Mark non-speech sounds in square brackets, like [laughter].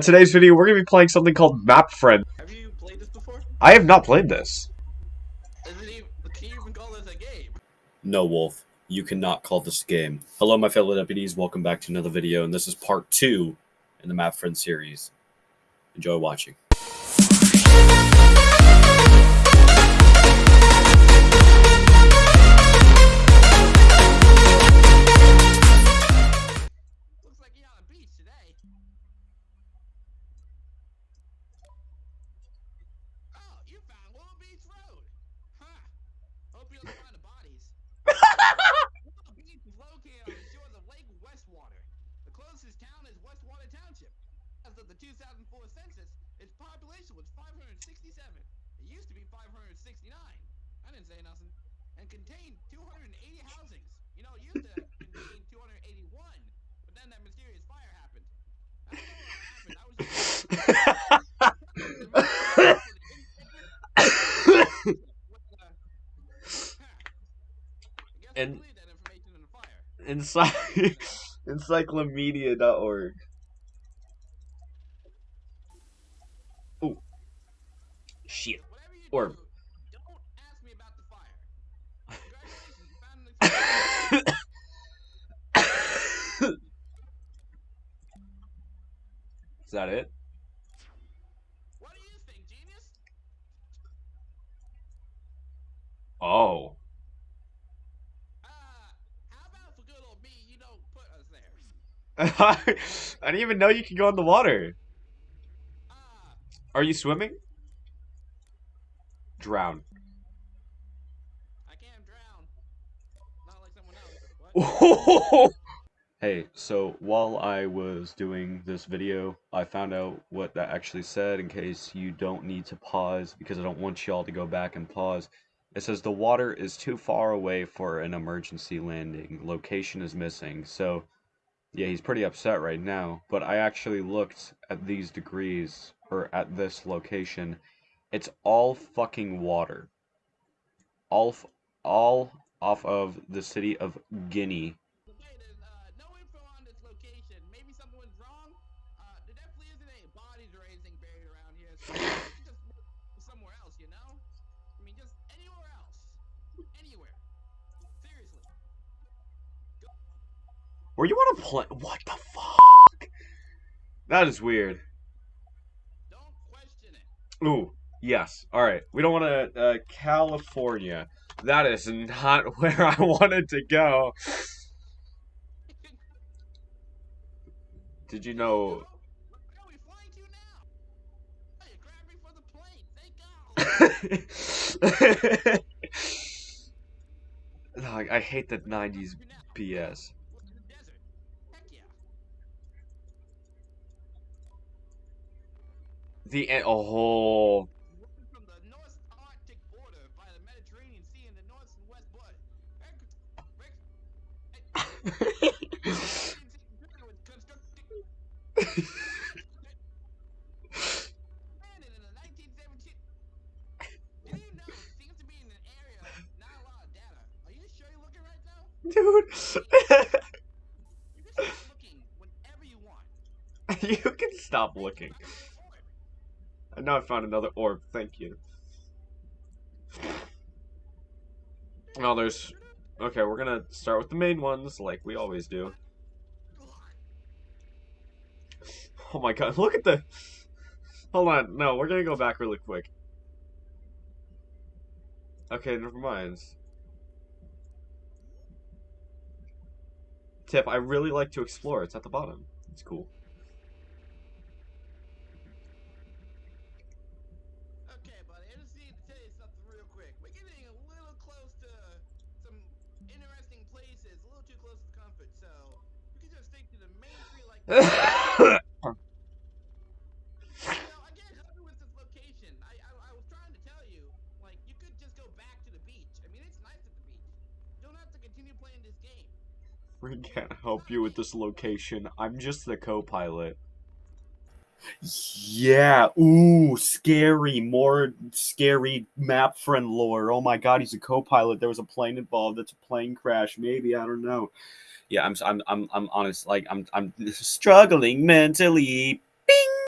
In today's video, we're going to be playing something called Map Friend. Have you played this before? I have not played this. Is it even, can you even call this a game? No, Wolf. You cannot call this a game. Hello, my fellow deputies. Welcome back to another video, and this is part two in the Map Friend series. Enjoy watching. Looks like you're on a beach today. Oh, you found Willow Beach Road. Huh. Hope you don't find the bodies. [laughs] Willow Beach is located on the shores of Lake Westwater. The closest town is Westwater Township. As of the 2004 census, its population was 567. It used to be 569. I didn't say nothing. And contained 280 housings. You know, it used to contain 281, but then that mysterious fire happened. I don't know what happened. I was just. And- that information in the fire. Ency encyclomedia.org. Ooh. Shit. Whatever you Or- do, don't ask me about the fire. Congratulations, you found an explosion. [coughs] Is that it? What do you think, genius? Oh. Uh, how about for good old me, you don't put us there? [laughs] I didn't even know you could go in the water. Are you swimming? Drown. I can't drown. Not like someone else. [laughs] Hey, so while I was doing this video, I found out what that actually said in case you don't need to pause because I don't want y'all to go back and pause. It says the water is too far away for an emergency landing. Location is missing. So, yeah, he's pretty upset right now. But I actually looked at these degrees, or at this location. It's all fucking water. All, all off of the city of Guinea. Uh. Uh, somewhere else, you know? I mean, just anywhere else. Anywhere. Where you want to play? What the fuck? That is weird. Don't question it. Ooh, yes. All right. We don't want to. Uh, California. That is not [laughs] where I wanted to go. Did you know? [laughs] I hate the '90s Now, BS. Right now? Dude, You can start looking whenever you want. you can stop looking. I know I found another orb. Thank you. Well, there's. Okay, we're gonna start with the main ones, like we always do. Oh my god, [laughs] look at the. Hold on, no, we're gonna go back really quick. Okay, never mind. Tip, I really like to explore. It's at the bottom. It's cool. Okay, buddy, I just need to tell you something real quick. We're getting a little close to some interesting places, a little too close to comfort, so we can just stick to the main three like that. You know, I can't help you with this location. I, I I was trying to tell you, like, you could just go back to the beach. I mean, it's nice at the beach. You don't have to continue playing this game. We can't help you [laughs] with this location. I, I was trying to tell you, like, you could just go back to the beach. I mean, it's nice at the beach. Don't have to continue playing this game. Forget to help you with this location. I'm just the co-pilot. Yeah, ooh, scary, more scary map friend lore. Oh my god, he's a co-pilot. There was a plane involved. That's a plane crash. Maybe I don't know. Yeah, I'm I'm I'm I'm honest. Like I'm I'm struggling mentally.